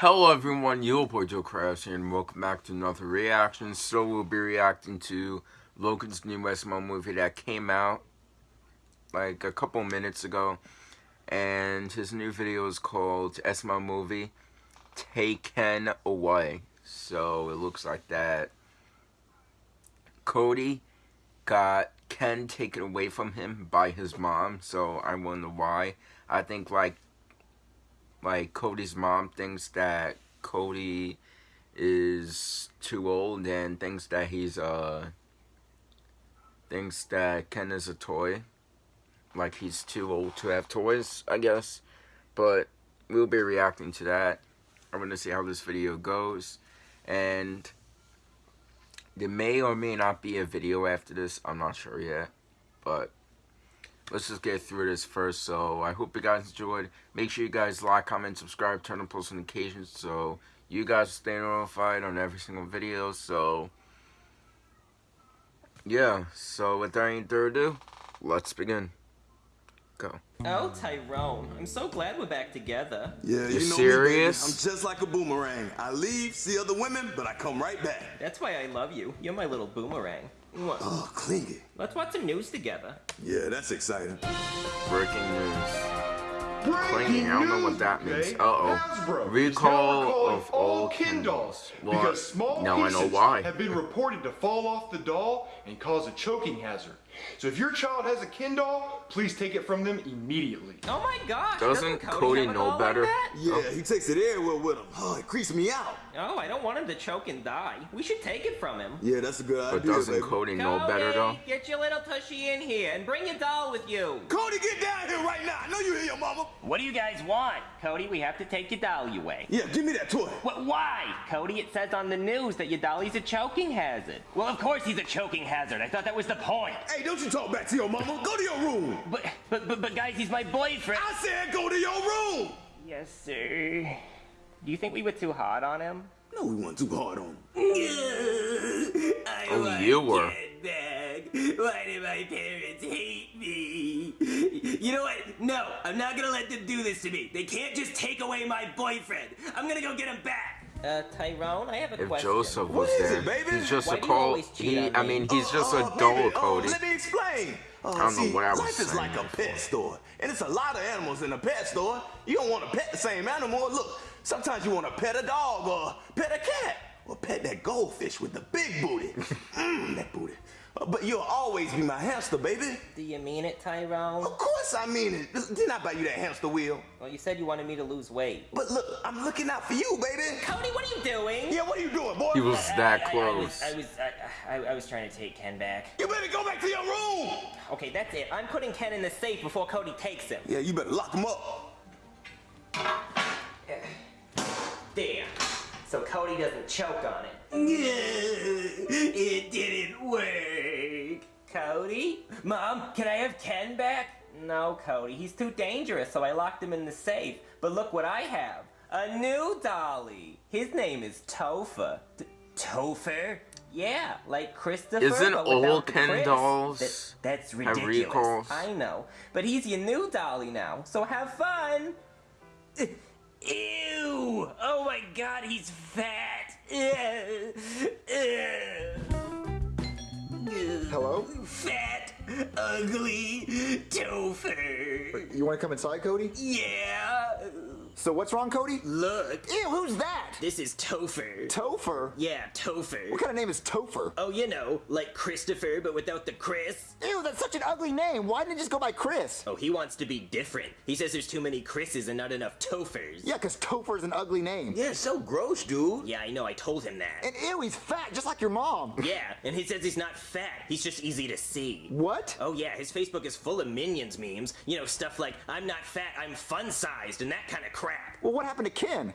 Hello everyone, your boy Joe Crash here and welcome back to another reaction. So we'll be reacting to Logan's new SML movie that came out like a couple minutes ago. And his new video is called SML Movie Taken Away. So it looks like that Cody got Ken taken away from him by his mom. So I wonder why. I think like like Cody's mom thinks that Cody is too old and thinks that he's uh thinks that Ken is a toy. Like he's too old to have toys, I guess. But we'll be reacting to that. I'm gonna see how this video goes. And there may or may not be a video after this. I'm not sure yet. But let's just get through this first. So I hope you guys enjoyed. Make sure you guys like, comment, subscribe, turn on post notifications so you guys stay notified on every single video. So yeah, so without any further ado, let's begin. Go. Oh, Tyrone, I'm so glad we're back together. Yeah, you you know serious? Me. I'm just like a boomerang. I leave, see other women, but I come right back. That's why I love you. You're my little boomerang. Mwah. Oh, clingy. Let's watch some news together. Yeah, that's exciting. Breaking news. Breaking Clingy, I don't know what that means. Jay. Uh-oh. Hasbro Recall is now recalling of all Ken Ken dolls dolls. Well, because small now I know pieces why. have been reported to fall off the doll and cause a choking hazard. So if your child has a Ken doll, please take it from them immediately. Oh my gosh! Doesn't Cody have a know better? Like that? Yeah, he takes it everywhere with him. Oh, it creeps me out. Oh, I don't want him to choke and die. We should take it from him. Yeah, that's a good But idea, doesn't baby. Cody know better though? Cody, Get your little tushy in here and bring your doll with you. Cody, get down here right now. I know you hear your mama. What do you guys want? Cody, we have to take your dolly away. Yeah, give me that toy. What, why? Cody, it says on the news that your dolly's a choking hazard. Well, of course he's a choking hazard. I thought that was the point. Hey, don't you talk back to your mama. Go to your room. But, but, but, but guys, he's my boyfriend. I said go to your room. Yes, sir. Do you think we were too hard on him? No, we weren't too hard on him. Oh, you were. back. Why did my parents hate me? You know what? No, I'm not gonna let them do this to me. They can't just take away my boyfriend. I'm gonna go get him back. Uh, Tyrone, I have a If question. Joseph was is there, it, baby? he's just Why a do call. He, on I me? mean, he's just Oh, a oh, dull baby, oh, Cody. let me explain. Uh, I don't know see, what I was life is like a pet store, and it's a lot of animals in a pet store. You don't want to pet the same animal. Look, sometimes you want to pet a dog or pet a cat or pet that goldfish with the big booty. Mmm, that booty. But you'll always be my hamster, baby. Do you mean it, Tyrone? Of course I mean it. Didn't I buy you that hamster wheel? Well, you said you wanted me to lose weight. But look, I'm looking out for you, baby. Cody, what are you doing? Yeah, what are you doing, boy? He was that I- I- close. I was, I was, I, I, I was trying to take Ken back. You better go back to your room. Okay, that's it. I'm putting Ken in the safe before Cody takes him. Yeah, you better lock him up. There. So Cody doesn't choke on it. it didn't work. Cody? Mom, can I have Ken back? No, Cody. He's too dangerous, so I locked him in the safe. But look what I have. A new dolly. His name is Topher. T- Topher? Yeah, like Christopher. Isn't but all Ken Chris. dolls That- that's have ridiculous. recalls? I know. But he's your new dolly now, so have fun. Ew! Oh my god, he's fat. Hello? Fat, ugly, Topher. You want to come inside, Cody? Yeah. So what's wrong, Cody? Look, Ew, who's that? this is Topher. Topher? yeah, Topher. What kind of name is Topher? Oh, you know, like Christopher, but without the Chris. Ew, that's such an ugly name. Why didn't it just go by Chris? Oh, he wants to be different. He says there's too many Chris's and not enough Tophers. Yeah, because Topher's an ugly name. Yeah, so gross, dude. Yeah, I know, I told him that. And ew, he's fat, just like your mom. yeah, and he says he's not fat. He's just easy to see. What? Oh yeah, his Facebook is full of Minions memes. You know, stuff like, I'm not fat, I'm fun-sized, and that kind of crap. Well, what happened to Ken?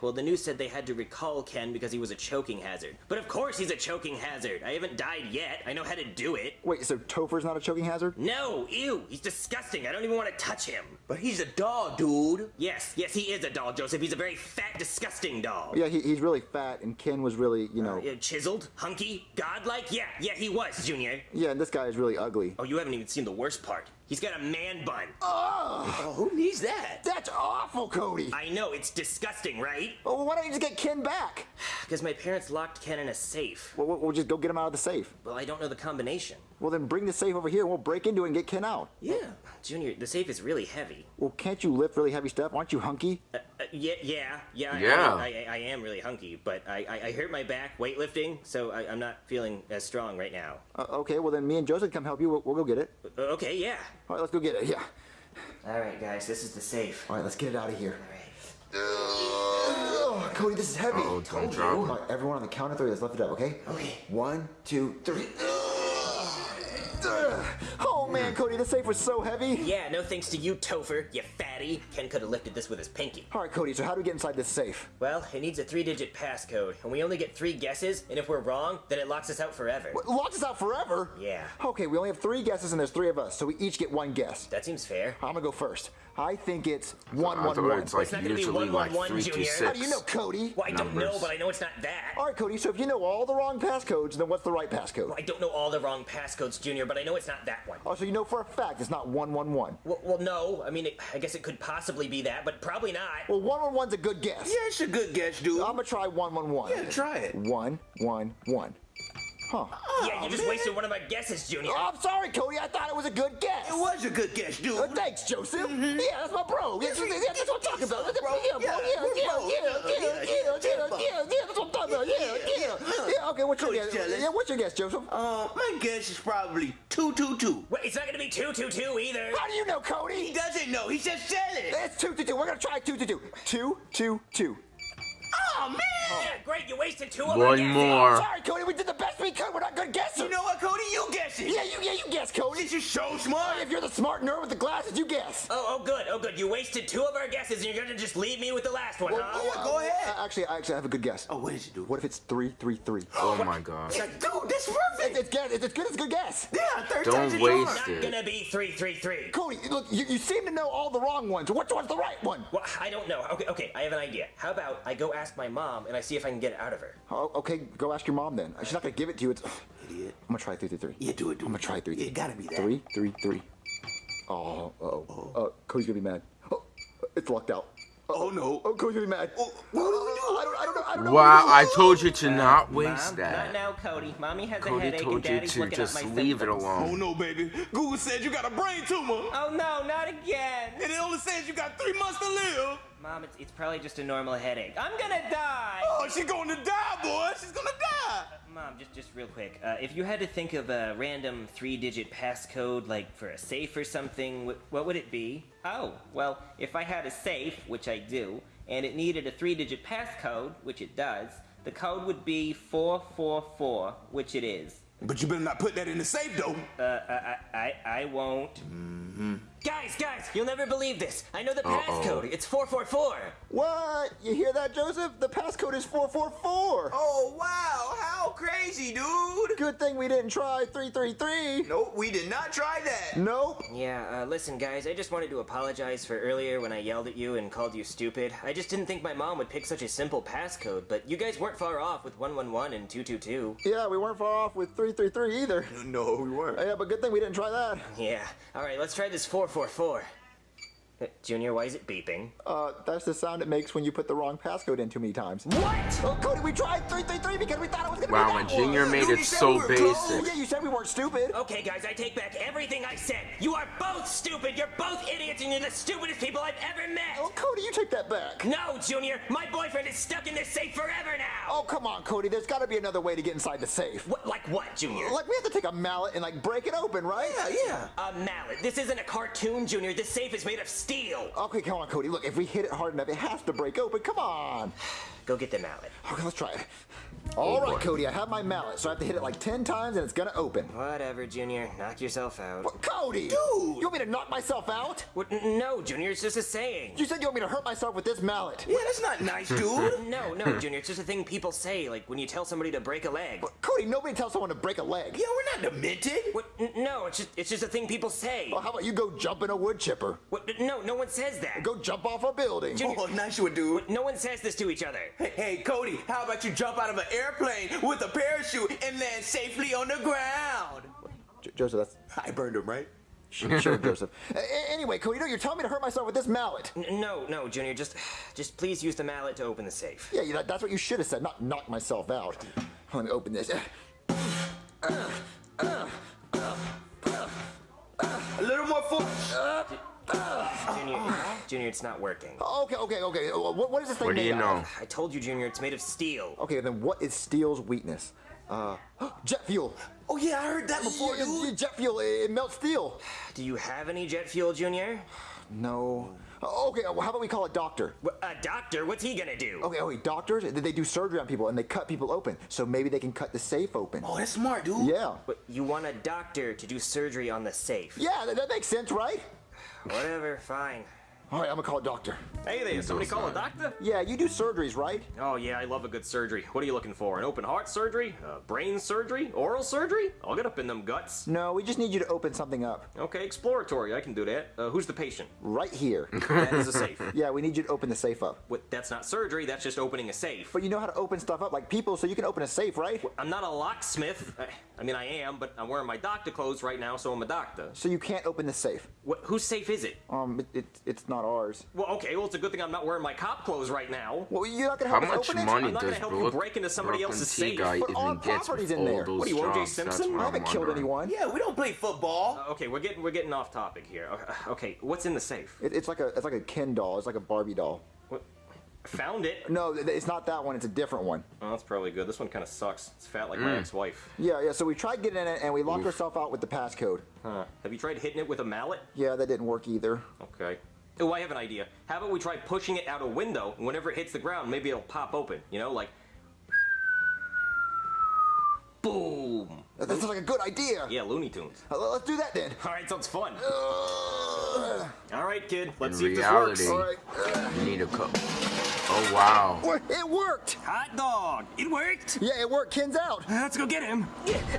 Well, the news said they had to recall Ken because he was a choking hazard. But of course he's a choking hazard. I haven't died yet. I know how to do it. Wait, so Topher's not a choking hazard? No, ew, he's disgusting. I don't even want to touch him. But he's a doll, dude. Yes, yes, he is a doll, Joseph. He's a very fat, disgusting doll. Yeah, he, he's really fat, and Ken was really, you know. Uh, chiseled, hunky, godlike? Yeah, yeah, he was, Junior. Yeah, and this guy is really ugly. Oh, you haven't even seen the worst part. He's got a man bun. Oh, who needs that? That's awful, Cody. I I know, it's disgusting, right? Well, why don't you just get Ken back? Because my parents locked Ken in a safe. Well, we'll- we'll just go get him out of the safe. Well, I don't know the combination. Well, then bring the safe over here and we'll break into it and get Ken out. Yeah. Junior, the safe is really heavy. Well, can't you lift really heavy stuff? Aren't you hunky? Uh, uh, yeah, yeah, yeah. I- Yeah. I, I, I am really hunky, but I, I, I hurt my back weightlifting, so I, I'm not feeling as strong right now. Uh, okay, well then me and Joseph come help you. We'll, we'll go get it. Uh, okay, yeah. All right, let's go get it. Yeah. All right, guys, this is the safe. All right, let's get it out of here. All right. Oh, Cody, this is heavy. Uh-oh, don't Told you. drop it. All right, everyone on the count of three, let's lift it up, okay? Okay. One, two, three. Ugh. Oh man, mm-hmm. Cody, the safe was so heavy. Yeah, no thanks to you, Topher, you fatty. Ken could have lifted this with his pinky. All right, Cody, so how do we get inside this safe? Well, it needs a three-digit passcode, and we only get three guesses, and if we're wrong, then it locks us out forever. What, locks us out forever? Yeah. Okay, we only have three guesses and there's three of us, so we each get one guess. That seems fair. I'm gonna go first. I think it's one I one thought one. it's like It's not gonna be usually like 111, three Junior. How do you know, Cody? Well, I don't know, but I know it's not that. All right, Cody. So if you know all the wrong passcodes, then what's the right passcode? I don't know all the wrong passcodes, Junior, but I know it's not that one. Oh, so you know for a fact it's not one one one. Well, well no. I mean, it, I guess it could possibly be that, but probably not. Well, one one one's a good guess. Yeah, it's a good guess, dude. I'm gonna try one one one. Yeah, try it. One one one. Huh. yeah, you just wasted one of my guesses, Junior. Oh, I'm sorry, Cody. I thought it was a good guess. It was a good guess, dude. Uh, thanks, Joseph. Yeah, that's my bro. Yeah, yeah, that's what I'm talking about. bro. Yeah, bro. Yeah, Yeah, we're yeah, bros. yeah, yeah, Yeah, yeah, yeah, yeah, yeah, yeah. That's what I'm talking about. Yeah, yeah. Yeah. Okay, what's your Cody's guess? jealous. Yeah, what's your guess, Joseph? Uh, my guess is probably two, two, two. Wait, it's not gonna be two, two, two either. How do you know, Cody? He Cody? doesn't know. He just said it. It's two two two. We're gonna try two two two. Two two two. Oh man. Yeah, great. You wasted two of my One guesses. more. Sorry, Cody. We did the best we could. We're not good guessers. You know what, Cody? You guess it. Yeah, you yeah you guess, Cody. Since you're so smart. If you're the smart nerd with the glasses, you guess. Oh, oh, good. Oh, good. You wasted two of our guesses, and you're gonna just leave me with the last one, huh? yeah, go ahead. Uh, actually, I actually have a good guess. Oh, what did you do? What if it's three three three? Oh my god. Dude, that's It's, perfect. it's, guess, it's, it's good. It's a good guess. Yeah, third Don't time's a waste charm. it. Not gonna be three, three, three. Cody, look, you, you seem to know all the wrong ones. Which one's the right one? Well, I don't know. Okay, okay. I have an idea. How about I go ask my mom, and I see if I can get it out of her. Oh, okay, go ask your mom then. She's not gonna give it to you. It's. Idiot. I'm gonna try three three three. Yeah, do it, do I'm gonna try three. Yeah, it gotta be that. Three three three. Oh, oh, oh. Uh, Cody's gonna be mad. Oh, it's locked out. Oh no. Oh, Cody's gonna be mad. Oh, what do we do? I don't, I don't know. I don't know. Wow, I told you to not waste Mom, that. not now, Cody. Mommy has a Cody headache and told you Daddy's to looking just at my leave it alone. Oh no, baby. Google said you got a brain tumor. Oh no, not again. And it only says you got three months to live. Mom, it's, it's probably just a normal headache. I'm gonna die. Oh, she's going to die, boy. She's gonna die. Mom, just just real quick. Uh, if you had to think of a random three-digit passcode, like for a safe or something, wh- what would it be? Oh, well, if I had a safe, which I do, and it needed a three-digit passcode, which it does, the code would be four four four, which it is. But you better not put that in the safe, though. Uh, I I I, I won't. Guys, guys, you'll never believe this. I know the Uh-oh. passcode. It's 444. What? You hear that, Joseph? The passcode is four four four. Oh wow, how crazy, dude. Good thing we didn't try three three three. Nope, we did not try that. Nope. Yeah, uh, listen, guys, I just wanted to apologize for earlier when I yelled at you and called you stupid. I just didn't think my mom would pick such a simple passcode, but you guys weren't far off with 111 and 222. Yeah, we weren't far off with three three three either. No, we weren't. Yeah, but good thing we didn't try that. Yeah. Alright, let's try this 444. Uh, Junior, why is it beeping? Uh, that's the sound it makes when you put the wrong passcode in too many times. What? Oh, Cody, we tried 333 because we thought it was gonna Wow, be and that Junior one. made Dude, it you said so we were close. Oh, basic. yeah, you said we weren't stupid. Okay, guys, I take back everything I said. You are both stupid. You're both idiots, and you're the stupidest people I've ever met. Oh, Cody, you take that back. No, Junior, my boyfriend is stuck in this safe forever now. Oh, come on, Cody. There's got to be another way to get inside the safe. What, like what, Junior? Like, we have to take a mallet and, like, break it open, right? Yeah, yeah. A mallet. This isn't a cartoon, Junior. This safe is made of steel. Okay, come on, Cody. Look, if we hit it hard enough, it has to break open. Come on. Go get the mallet. Okay, let's try it. All right. Cody, I have my mallet, so I have to hit it like 10 times and it's gonna open. Whatever, Junior. Knock yourself out. What, Cody! Dude! You want me to knock myself out? What? No, Junior. It's just a saying. You said you want me to hurt myself with this mallet. Yeah, that's not nice, dude. No, no, Junior. It's just a thing people say, like when you tell somebody to break a leg. Cody, nobody tells someone to break a leg. yeah, we're not demented. What? No, it's just it's just a thing people say. Well, how about you go jump in a wood chipper? What? No, no one says that. Go jump off a building. Junior- Oh, nice one, dude. No one says this to each other. Hey, hey, Cody, how about you jump out of an airplane with a parachute and land safely on the ground? J- Joseph, that's I burned him, right? Sure, sure, Joseph. A- a- anyway, Cody, you know, you're telling me to hurt myself with this mallet. N- no, no, Junior, just, just please use the mallet to open the safe. Yeah, that, that's what you should have said, not knock myself out. Let me open this. A little more force. Uh, Junior, Junior, it's not working. Okay, okay, okay. What, what is this thing What do made you know? of? I told you, Junior, it's made of steel. Okay, then what is steel's weakness? Uh, jet fuel. Oh yeah, I heard that before, Yeah, dude. Jet fuel, it, it melts steel. Do you have any jet fuel, Junior? No. Okay, well, how about we call a doctor? A doctor? What's he gonna do? Okay, okay, doctors, they they do surgery on people and they cut people open. So maybe they can cut the safe open. Oh, that's smart, dude. Yeah. But you want a doctor to do surgery on the safe? Yeah, that, that makes sense, right? Whatever, fine. All right, I'm gonna call a doctor. Hey there, somebody call a doctor? Yeah, you do surgeries, right? Oh yeah, I love a good surgery. What are you looking for? An open heart surgery? Uh, brain surgery? Oral surgery? I'll get up in them guts. No, we just need you to open something up. Okay, exploratory. I can do that. Uh, who's the patient? Right here. That is a safe. yeah, we need you to open the safe up. What, that's not surgery. That's just opening a safe. But you know how to open stuff up like people, so you can open a safe, right? I'm not a locksmith. I, I mean, I am, but I'm wearing my doctor clothes right now, so I'm a doctor. So you can't open the safe. What, whose safe is it? Um, it, it, it's not ours. Well, okay. Well, it's a good thing I'm not wearing my cop clothes right now. Well, you're not gonna How help us much open money I'm not does gonna help you Brook, break into somebody Brooklyn else's safe. guy But our even gets property's in there. What are you, O.J. jobs? Simpson? That's it? what I haven't killed anyone. Yeah, we don't play football. Uh, okay, we're getting we're getting off topic here. Uh, Okay, what's in the safe? It, it's like a it's like a Ken doll. It's like a Barbie doll. What? Found it. No, it's not that one. It's a different one. Oh, that's probably good. This one kind of sucks. It's fat like my ex-wife. Yeah, yeah. So we tried getting in it and we locked ourselves out with the passcode. Huh. Have you tried hitting it with a mallet? Yeah, that didn't work either. Okay. Oh, I have an idea. How about we try pushing it out a window, and whenever it hits the ground, maybe it'll pop open. You know, like. Boom! That sounds like a good idea. Yeah, Looney Tunes. Uh, let's do that then. Alright, sounds fun. Uh, Alright, kid, let's In see if this works. all right. You need a cup. Oh wow. it worked. Hot dog. It worked. Yeah, it worked. Ken's out. Let's go get him.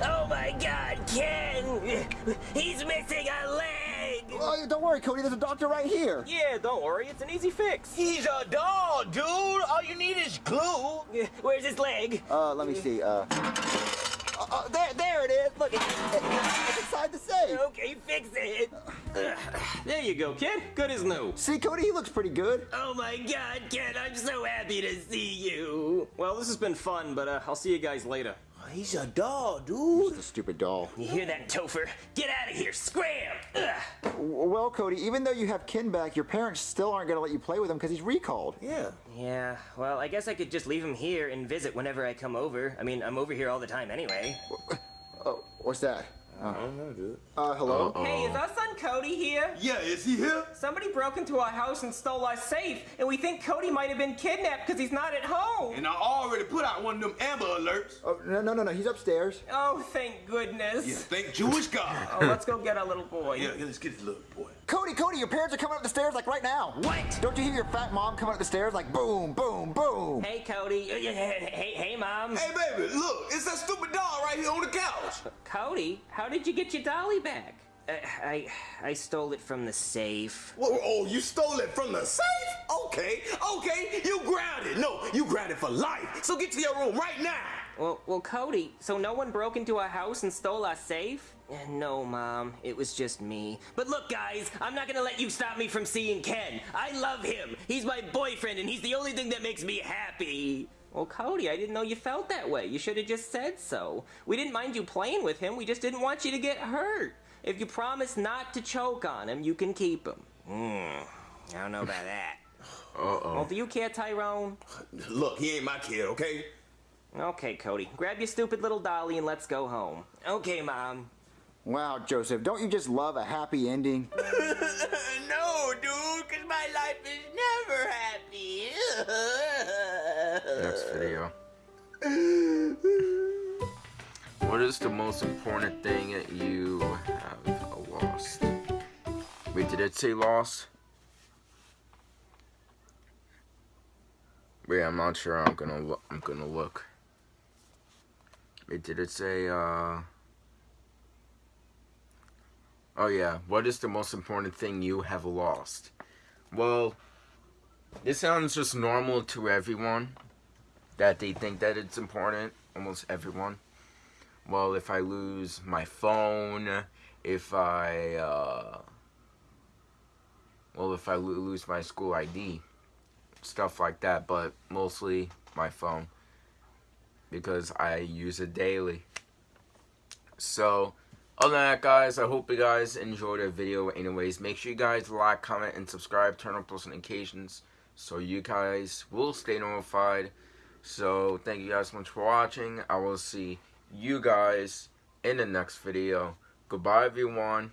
Oh my god, Ken! He's missing a leg! Oh, don't worry, Cody. There's a doctor right here. Yeah, don't worry, it's an easy fix. He's a doll, dude. All you need is glue. Where's his leg? Uh, let me see. Uh, uh, uh, there, there it is. Look, it, it- it's inside the safe. Okay, fix it. There you go, kid. Good as new. See, Cody, he looks pretty good. Oh my god, Ken, I'm so happy to see you. Well, this has been fun, but uh, I'll see you guys later. He's a doll, dude. The stupid doll. You hear that, Topher? Get out of here, scram! Ugh. Well, Cody, even though you have Ken back, your parents still aren't going to let you play with him because he's recalled. Yeah. Yeah, well, I guess I could just leave him here and visit whenever I come over. I mean, I'm over here all the time anyway. Oh, what's that? I don't know, dude. Uh, hello? Hey, is our son Cody here? Yeah, is he here? Somebody broke into our house and stole our safe, and we think Cody might have been kidnapped because he's not at home. And I already put out one of them Amber alerts. Oh, no, no, no, no. He's upstairs. Oh, thank goodness. Yeah, thank Jewish God. Oh, let's go get our little boy. Yeah, yeah, let's get this little boy. Cody, Cody, your parents are coming up the stairs like right now. What? Don't you hear your fat mom coming up the stairs like boom, boom, boom? Hey, Cody. Hey, hey, hey, mom. Hey, baby, look, it's that stupid doll right here on the couch. Cody, how did you get your dolly back? Uh, I I stole it from the safe. Whoa, oh, you stole it from the safe? Okay, okay, you grounded. No, you grounded for life. So get to your room right now. Well, well, Cody. So no one broke into our house and stole our safe? No, Mom. It was just me. But look, guys, I'm not gonna let you stop me from seeing Ken. I love him. He's my boyfriend, and he's the only thing that makes me happy. Well, Cody, I didn't know you felt that way. You should have just said so. We didn't mind you playing with him. We just didn't want you to get hurt. If you promise not to choke on him, you can keep him. Hmm, I don't know about that. Uh-oh. Well, do you care, Tyrone? Look, he ain't my kid, okay? Okay, Cody. Grab your stupid little dolly and let's go home. Okay, mom. Wow, Joseph, don't you just love a happy ending? no, dude, because my life is never happy. Next video. What is the most important thing that you have lost? Wait, did it say lost? Wait, I'm not sure. I'm gonna look. I'm gonna look. Wait, did it say? uh... Oh yeah. What is the most important thing you have lost? Well, this sounds just normal to everyone. That they think that it's important. Almost everyone. Well, if I lose my phone, if I, uh, well, if I lose my school ID, stuff like that, but mostly my phone because I use it daily. So, other than that, guys, I hope you guys enjoyed the video. Anyways, make sure you guys like, comment, and subscribe. Turn on post notifications so you guys will stay notified. So, thank you guys so much for watching. I will see you guys in the next video. Goodbye, everyone.